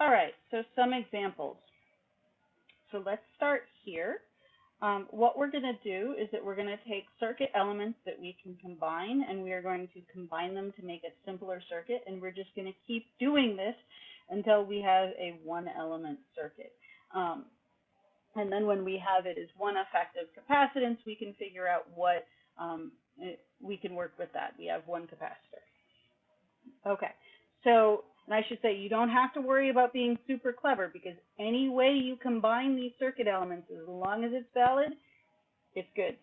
All right, so some examples. So let's start here. Um, what we're going to do is that we're going to take circuit elements that we can combine, and we are going to combine them to make a simpler circuit, and we're just going to keep doing this until we have a one-element circuit. Um, and then when we have it as one effective capacitance, we can figure out what um, it, we can work with that. We have one capacitor. Okay, so and I should say you don't have to worry about being super clever because any way you combine these circuit elements, as long as it's valid, it's good.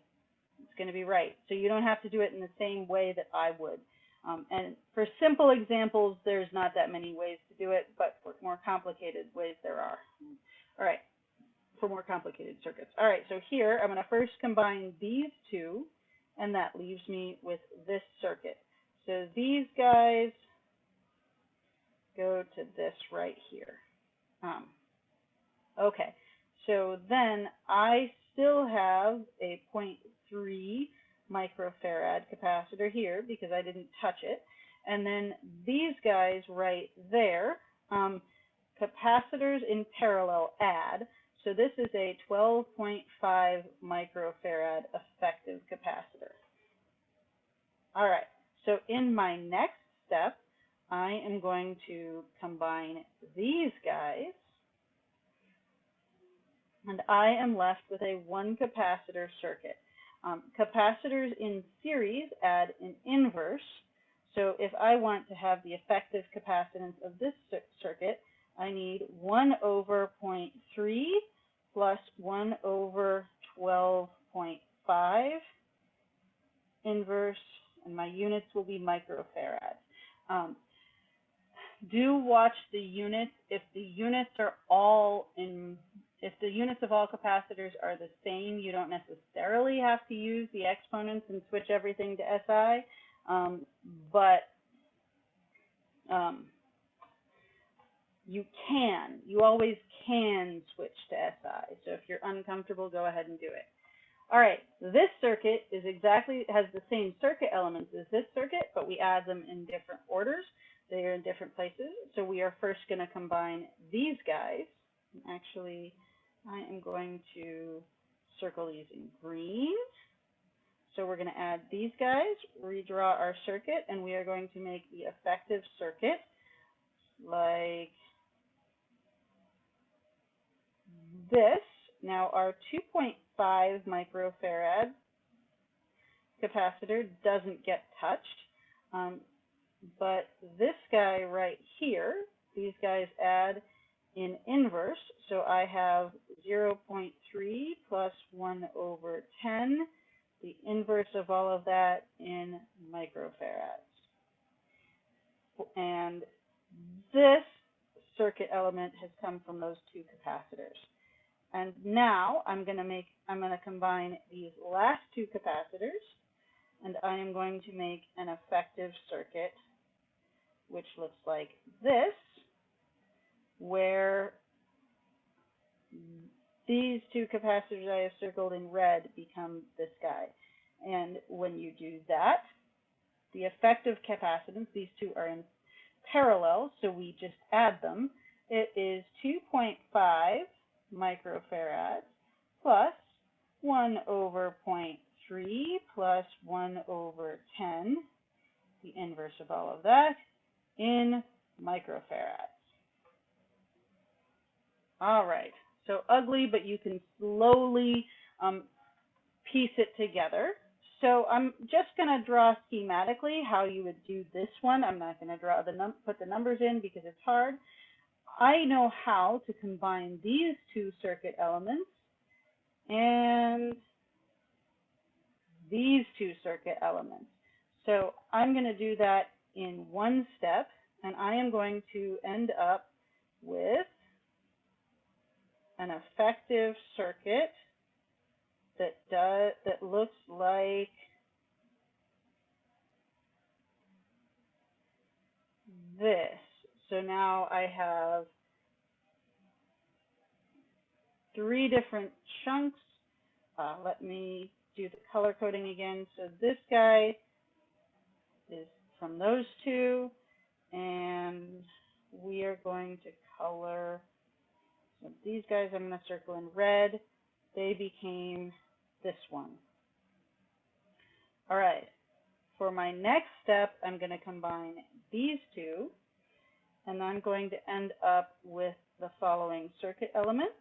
It's going to be right. So you don't have to do it in the same way that I would. Um, and for simple examples, there's not that many ways to do it, but for more complicated ways, there are. All right, for more complicated circuits. All right, so here I'm going to first combine these two, and that leaves me with this circuit. So these guys go to this right here. Um, okay, so then I still have a 0.3 microfarad capacitor here because I didn't touch it. And then these guys right there, um, capacitors in parallel add. So this is a 12.5 microfarad effective capacitor. All right, so in my next step, I am going to combine these guys, and I am left with a one capacitor circuit. Um, capacitors in series add an inverse, so if I want to have the effective capacitance of this circuit, I need 1 over 0.3 plus 1 over 12.5 inverse, and my units will be microfarads. Um, do watch the units. If the units are all in, if the units of all capacitors are the same, you don't necessarily have to use the exponents and switch everything to SI. Um, but um, you can, you always can switch to SI. So if you're uncomfortable, go ahead and do it. All right, this circuit is exactly, has the same circuit elements as this circuit, but we add them in different orders. They are in different places. So we are first going to combine these guys. Actually, I am going to circle these in green. So we're going to add these guys, redraw our circuit, and we are going to make the effective circuit like this. Now our 2.5 microfarad capacitor doesn't get touched. Um, but this guy right here, these guys add in inverse. So I have 0.3 plus 1 over 10, the inverse of all of that in microfarads. And this circuit element has come from those two capacitors. And now I'm going to make, I'm going to combine these last two capacitors, and I am going to make an effective circuit which looks like this, where these two capacitors I have circled in red become this guy. And when you do that, the effective capacitance, these two are in parallel, so we just add them. It is 2.5 microfarads plus 1 over 0.3 plus 1 over 10, the inverse of all of that, in microfarads. All right, so ugly, but you can slowly um, piece it together. So I'm just going to draw schematically how you would do this one. I'm not going to draw the num put the numbers in because it's hard. I know how to combine these two circuit elements and these two circuit elements. So I'm going to do that in one step, and I am going to end up with an effective circuit that does that looks like this. So now I have three different chunks. Uh, let me do the color coding again. So this guy is from those two. And we are going to color, so these guys I'm gonna circle in red. They became this one. All right, for my next step, I'm gonna combine these two, and I'm going to end up with the following circuit element.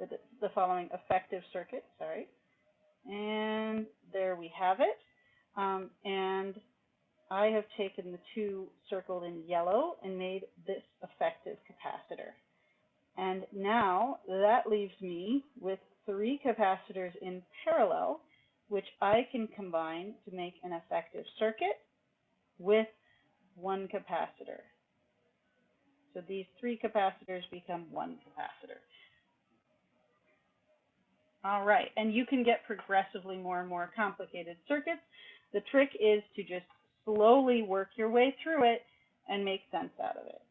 The, the following effective circuit, sorry. And there we have it. Um, and I have taken the two circled in yellow and made this effective capacitor. And now that leaves me with three capacitors in parallel, which I can combine to make an effective circuit with one capacitor. So these three capacitors become one capacitor. All right, and you can get progressively more and more complicated circuits. The trick is to just slowly work your way through it and make sense out of it.